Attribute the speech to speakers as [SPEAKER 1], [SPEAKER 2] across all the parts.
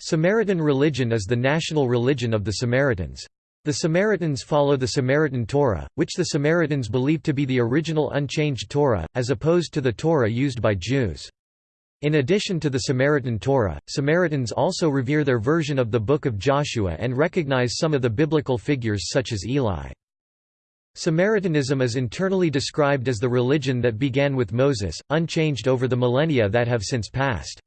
[SPEAKER 1] Samaritan religion is the national religion of the Samaritans. The Samaritans follow the Samaritan Torah, which the Samaritans believe to be the original unchanged Torah, as opposed to the Torah used by Jews. In addition to the Samaritan Torah, Samaritans also revere their version of the Book of Joshua and recognize some of the biblical figures such as Eli. Samaritanism is internally described as the religion that began with Moses, unchanged over the millennia that have since passed.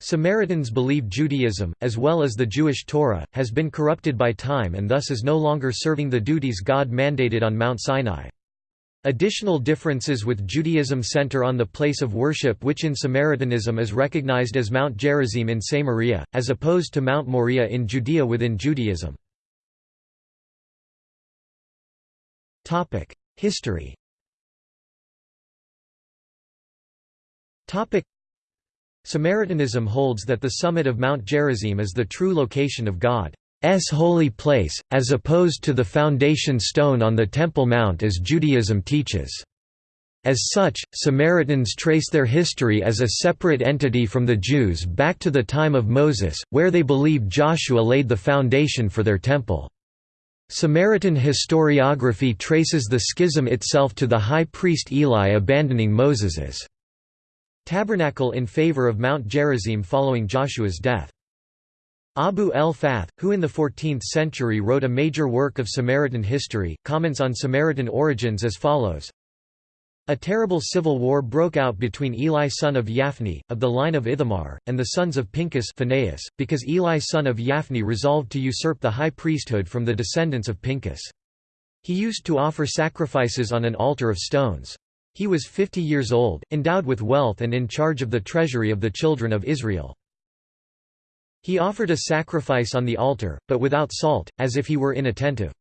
[SPEAKER 1] Samaritans believe Judaism, as well as the Jewish Torah, has been corrupted by time and thus is no longer serving the duties God mandated on Mount Sinai. Additional differences with Judaism center on the place of worship which in Samaritanism is recognized as Mount Gerizim in Samaria, as opposed to Mount Moriah in Judea within Judaism. History Samaritanism holds that the summit of Mount Gerizim is the true location of God's holy place, as opposed to the foundation stone on the Temple Mount as Judaism teaches. As such, Samaritans trace their history as a separate entity from the Jews back to the time of Moses, where they believe Joshua laid the foundation for their temple. Samaritan historiography traces the schism itself to the high priest Eli abandoning Moses's tabernacle in favor of Mount Gerizim following Joshua's death. Abu el-Fath, who in the 14th century wrote a major work of Samaritan history, comments on Samaritan origins as follows. A terrible civil war broke out between Eli son of Yaphni, of the line of Ithamar, and the sons of Pinchas Phinehas, because Eli son of Yaphni resolved to usurp the high priesthood from the descendants of Pinchas. He used to offer sacrifices on an altar of stones. He was fifty years old, endowed with wealth and in charge of the treasury of the children of Israel. He offered a sacrifice on the altar, but without salt, as if he were inattentive.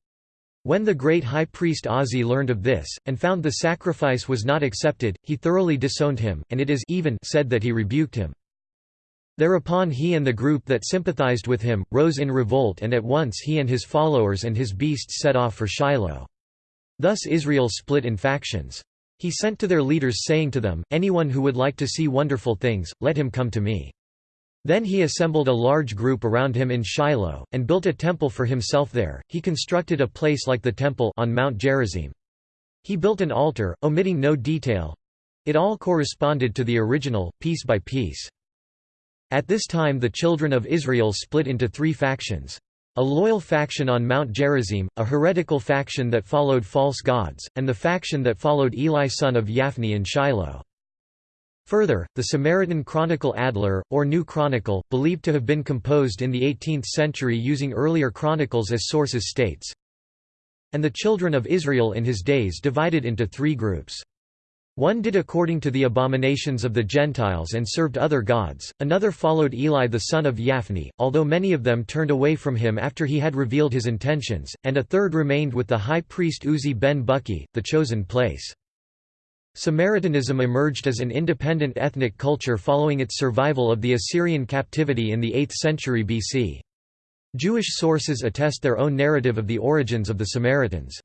[SPEAKER 1] When the great high priest Ozzi learned of this, and found the sacrifice was not accepted, he thoroughly disowned him, and it is even said that he rebuked him. Thereupon he and the group that sympathized with him, rose in revolt and at once he and his followers and his beasts set off for Shiloh. Thus Israel split in factions. He sent to their leaders saying to them, Anyone who would like to see wonderful things, let him come to me. Then he assembled a large group around him in Shiloh, and built a temple for himself there. He constructed a place like the temple on Mount Gerizim. He built an altar, omitting no detail. It all corresponded to the original, piece by piece. At this time the children of Israel split into three factions. A loyal faction on Mount Gerizim, a heretical faction that followed false gods, and the faction that followed Eli son of Yaphni in Shiloh. Further, the Samaritan Chronicle Adler, or New Chronicle, believed to have been composed in the 18th century using earlier chronicles as sources states, and the children of Israel in his days divided into three groups. One did according to the abominations of the Gentiles and served other gods, another followed Eli the son of Yaphni, although many of them turned away from him after he had revealed his intentions, and a third remained with the high priest Uzzi ben Bukki, the chosen place. Samaritanism emerged as an independent ethnic culture following its survival of the Assyrian captivity in the 8th century BC. Jewish sources attest their own narrative of the origins of the Samaritans.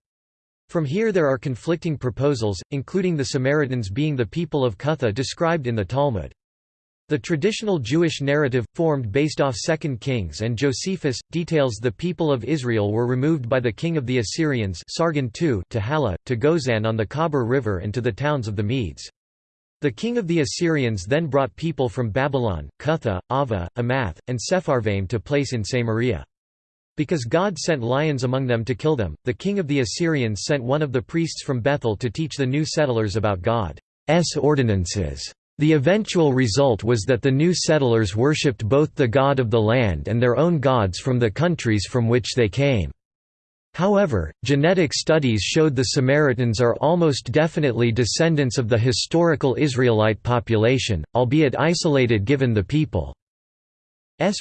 [SPEAKER 1] From here there are conflicting proposals, including the Samaritans being the people of Cutha described in the Talmud. The traditional Jewish narrative, formed based off 2 Kings and Josephus, details the people of Israel were removed by the king of the Assyrians Sargon II to Hala, to Gozan on the Khabur River and to the towns of the Medes. The king of the Assyrians then brought people from Babylon, Cutha, Ava, Amath, and Sepharvaim to place in Samaria. Because God sent lions among them to kill them, the king of the Assyrians sent one of the priests from Bethel to teach the new settlers about God's ordinances. The eventual result was that the new settlers worshipped both the god of the land and their own gods from the countries from which they came. However, genetic studies showed the Samaritans are almost definitely descendants of the historical Israelite population, albeit isolated given the people's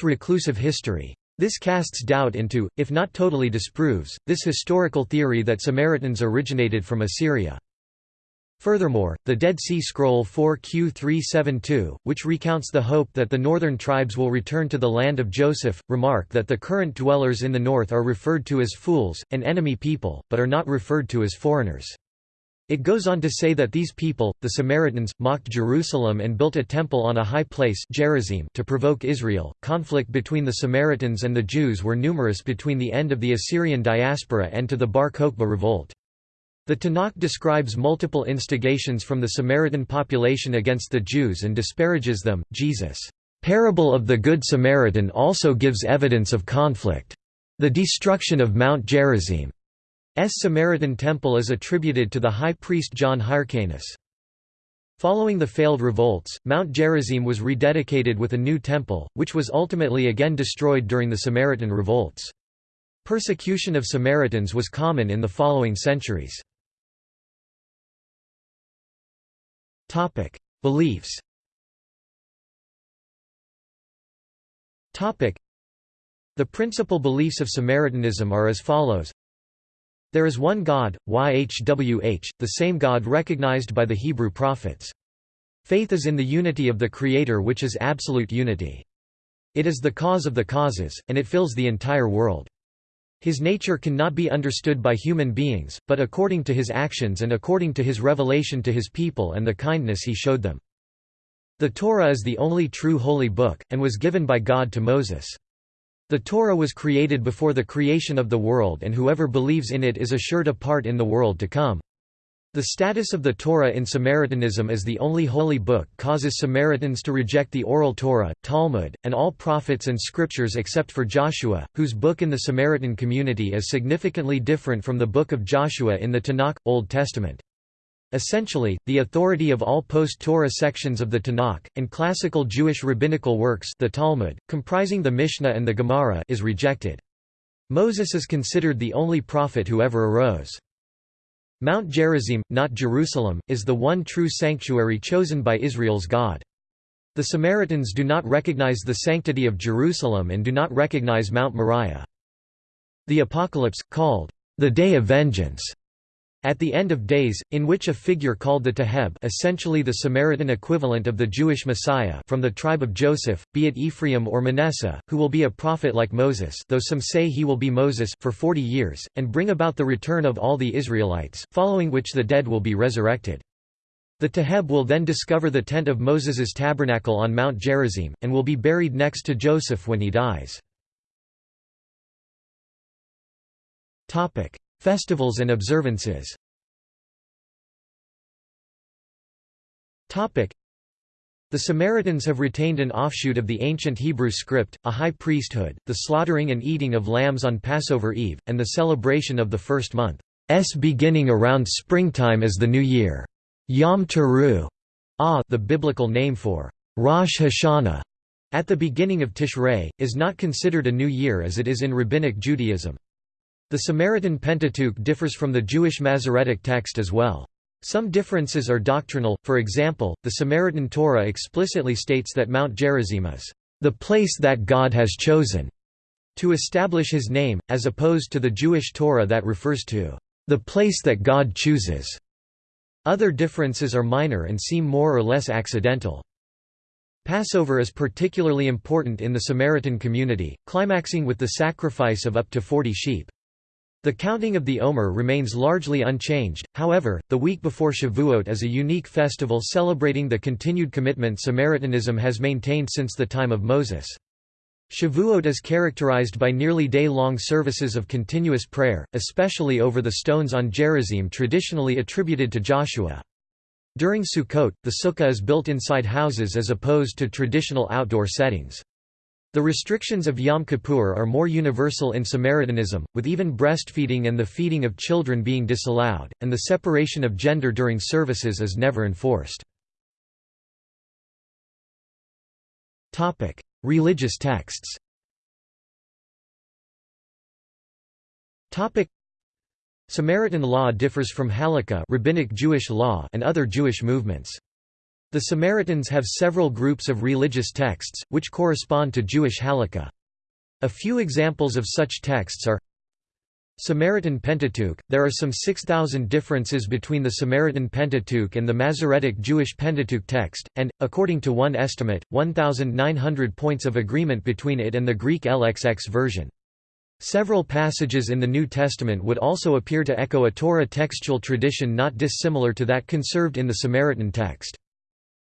[SPEAKER 1] reclusive history. This casts doubt into, if not totally disproves, this historical theory that Samaritans originated from Assyria. Furthermore, the Dead Sea Scroll 4Q372, which recounts the hope that the northern tribes will return to the land of Joseph, remark that the current dwellers in the north are referred to as fools, an enemy people, but are not referred to as foreigners. It goes on to say that these people, the Samaritans, mocked Jerusalem and built a temple on a high place Gerizim to provoke Israel. Conflict between the Samaritans and the Jews were numerous between the end of the Assyrian diaspora and to the Bar Kokhba revolt. The Tanakh describes multiple instigations from the Samaritan population against the Jews and disparages them. Jesus' parable of the Good Samaritan also gives evidence of conflict. The destruction of Mount Gerizim. Samaritan temple is attributed to the high priest John Hyrcanus. Following the failed revolts, Mount Gerizim was rededicated with a new temple, which was ultimately again destroyed during the Samaritan revolts. Persecution of Samaritans was common in the following centuries. Beliefs The principal beliefs of Samaritanism are as follows there is one God, YHWH, the same God recognized by the Hebrew prophets. Faith is in the unity of the Creator which is absolute unity. It is the cause of the causes, and it fills the entire world. His nature cannot be understood by human beings, but according to his actions and according to his revelation to his people and the kindness he showed them. The Torah is the only true holy book, and was given by God to Moses. The Torah was created before the creation of the world and whoever believes in it is assured a part in the world to come. The status of the Torah in Samaritanism as the only holy book causes Samaritans to reject the Oral Torah, Talmud, and all prophets and scriptures except for Joshua, whose book in the Samaritan community is significantly different from the book of Joshua in the Tanakh, Old Testament. Essentially, the authority of all post-Torah sections of the Tanakh, and classical Jewish rabbinical works the Talmud, comprising the Mishnah and the Gemara is rejected. Moses is considered the only prophet who ever arose. Mount Gerizim, not Jerusalem, is the one true sanctuary chosen by Israel's God. The Samaritans do not recognize the sanctity of Jerusalem and do not recognize Mount Moriah. The Apocalypse, called the Day of Vengeance, at the end of days, in which a figure called the Taheb essentially the Samaritan equivalent of the Jewish Messiah from the tribe of Joseph, be it Ephraim or Manasseh, who will be a prophet like Moses though some say he will be Moses for forty years, and bring about the return of all the Israelites, following which the dead will be resurrected. The Taheb will then discover the tent of Moses's tabernacle on Mount Gerizim, and will be buried next to Joseph when he dies. Festivals and observances The Samaritans have retained an offshoot of the ancient Hebrew script, a high priesthood, the slaughtering and eating of lambs on Passover Eve, and the celebration of the first month's beginning around springtime as the New Year. Yom Teruah, ah, the biblical name for Rosh Hashanah, at the beginning of Tishrei, is not considered a new year as it is in Rabbinic Judaism. The Samaritan Pentateuch differs from the Jewish Masoretic text as well. Some differences are doctrinal, for example, the Samaritan Torah explicitly states that Mount Gerizim is the place that God has chosen to establish his name, as opposed to the Jewish Torah that refers to the place that God chooses. Other differences are minor and seem more or less accidental. Passover is particularly important in the Samaritan community, climaxing with the sacrifice of up to 40 sheep. The counting of the Omer remains largely unchanged, however, the week before Shavuot is a unique festival celebrating the continued commitment Samaritanism has maintained since the time of Moses. Shavuot is characterized by nearly day-long services of continuous prayer, especially over the stones on Gerizim traditionally attributed to Joshua. During Sukkot, the sukkah is built inside houses as opposed to traditional outdoor settings. The restrictions of Yom Kippur are more universal in Samaritanism, with even breastfeeding and the feeding of children being disallowed, and the separation of gender during services is never enforced. Religious texts Samaritan law differs from Halakha rabbinic Jewish law and other Jewish movements. The Samaritans have several groups of religious texts, which correspond to Jewish halakha. A few examples of such texts are Samaritan Pentateuch – There are some 6,000 differences between the Samaritan Pentateuch and the Masoretic Jewish Pentateuch text, and, according to one estimate, 1,900 points of agreement between it and the Greek LXX version. Several passages in the New Testament would also appear to echo a Torah textual tradition not dissimilar to that conserved in the Samaritan text.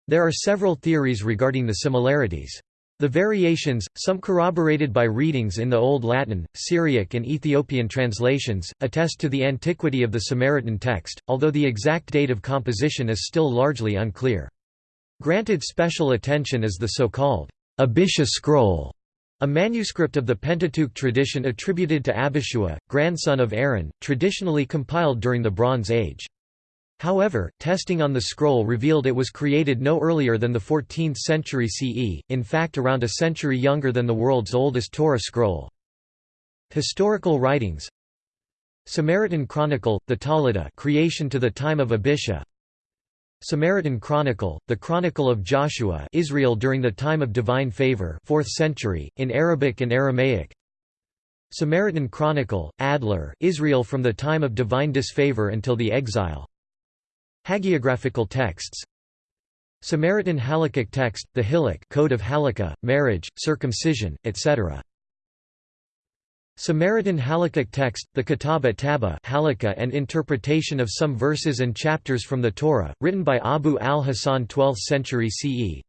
[SPEAKER 1] There are several theories regarding the similarities. The variations, some corroborated by readings in the Old Latin, Syriac and Ethiopian translations, attest to the antiquity of the Samaritan text, although the exact date of composition is still largely unclear. Granted special attention is the so-called Abisha scroll, a manuscript of the Pentateuch tradition attributed to Abishua, grandson of Aaron, traditionally compiled during the Bronze Age. However, testing on the scroll revealed it was created no earlier than the 14th century CE, in fact around a century younger than the world's oldest Torah scroll. Historical writings. Samaritan Chronicle, the Toledot creation to the time of Abisha. Samaritan Chronicle, the Chronicle of Joshua Israel during the time of divine favor 4th century, in Arabic and Aramaic. Samaritan Chronicle, Adler Israel from the time of divine disfavor until the exile Hagiographical texts Samaritan Halakhic text, the Hillukh Code of Halakha, marriage, circumcision, etc. Samaritan Halakhic text, the Kitab at-Taba Halakha and interpretation of some verses and chapters from the Torah, written by Abu al-Hasan 12th century CE.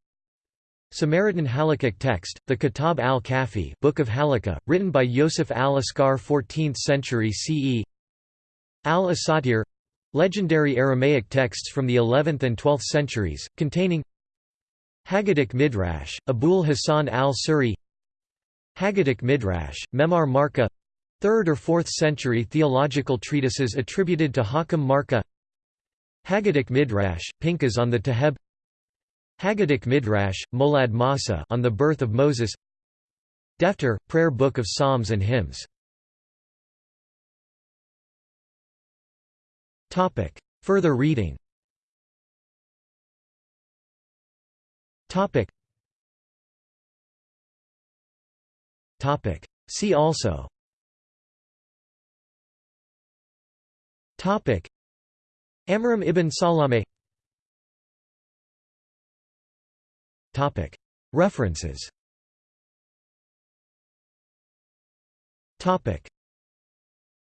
[SPEAKER 1] Samaritan Halakhic text, the Kitab al-Kafi Book of Halakha, written by Yosef al-Askar 14th century CE. Al-Asatir legendary Aramaic texts from the 11th and 12th centuries, containing Haggadic Midrash, Abul Hasan al-Suri Haggadic Midrash, Memar Marka 3rd or 4th century theological treatises attributed to Hakam Marka Haggadic Midrash, Pinchas on the Taheb Haggadic Midrash, Molad Masa on the birth of Moses Defter, prayer book of Psalms and hymns Further reading Topic. See also Topic. Amram ibn Salame Topic. References Topic.